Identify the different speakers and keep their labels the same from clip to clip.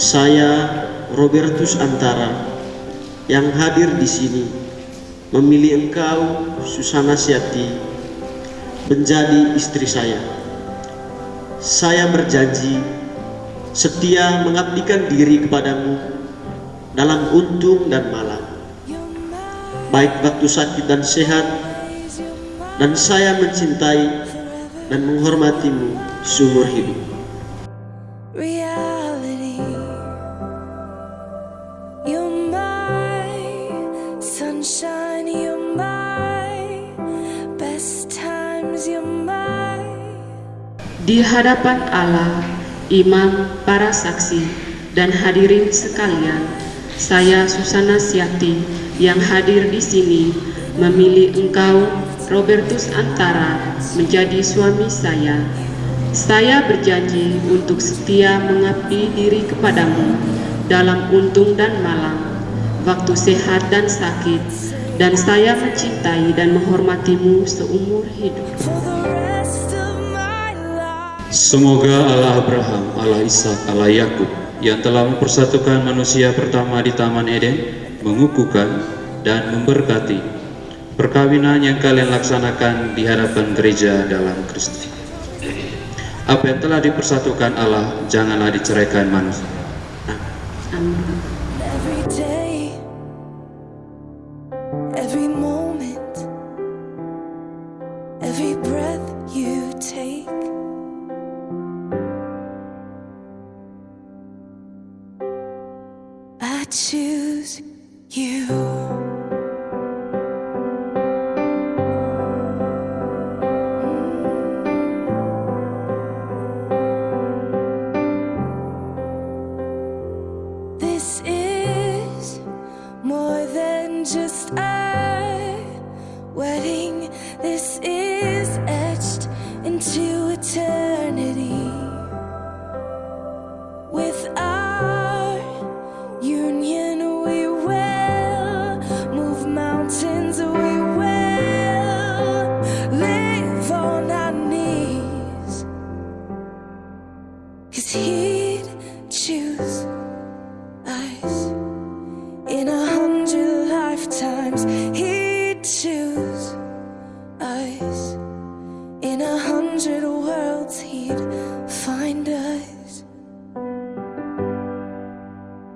Speaker 1: Saya Robertus Antara yang hadir di sini memilih engkau Susana Siati menjadi istri saya. Saya berjanji setia mengabdikan diri kepadamu dalam untung dan malam, baik waktu sakit dan sehat, dan saya mencintai dan menghormatimu seumur hidup.
Speaker 2: Di hadapan Allah, imam, para saksi, dan hadirin sekalian, saya Susana Siati yang hadir di sini memilih engkau, Robertus Antara, menjadi suami saya. Saya berjanji untuk setia mengabdi diri kepadamu dalam untung dan malam, waktu sehat dan sakit, dan saya mencintai dan menghormatimu seumur hidup.
Speaker 3: Semoga Allah Abraham, Allah Ishak, Allah Yakub yang telah mempersatukan manusia pertama di Taman Eden mengukuhkan dan memberkati perkawinan yang kalian laksanakan di hadapan gereja dalam Kristus. Apa yang telah dipersatukan Allah janganlah diceraikan manusia.
Speaker 2: Amin.
Speaker 4: You.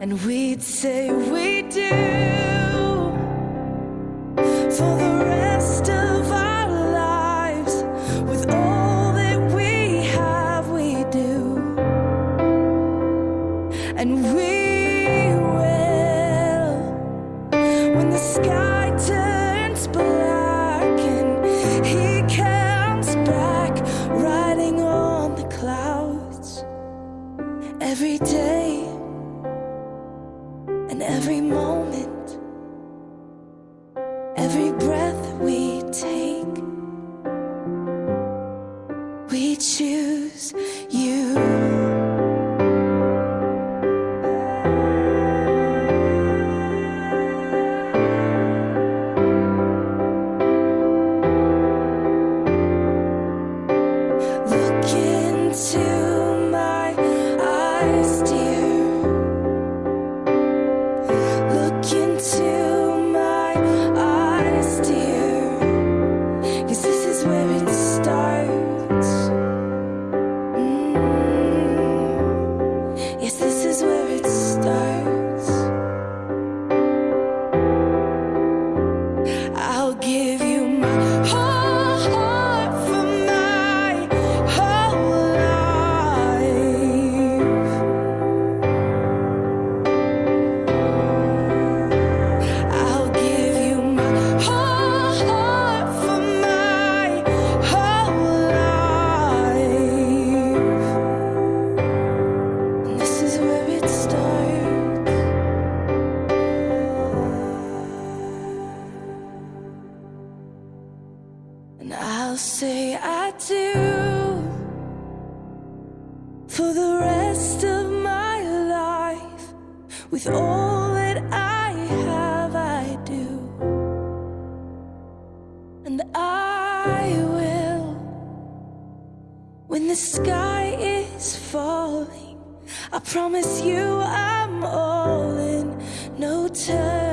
Speaker 4: And we'd say we do every moment for the rest of my life. With all that I have, I do. And I will, when the sky is falling, I promise you I'm all in, no turning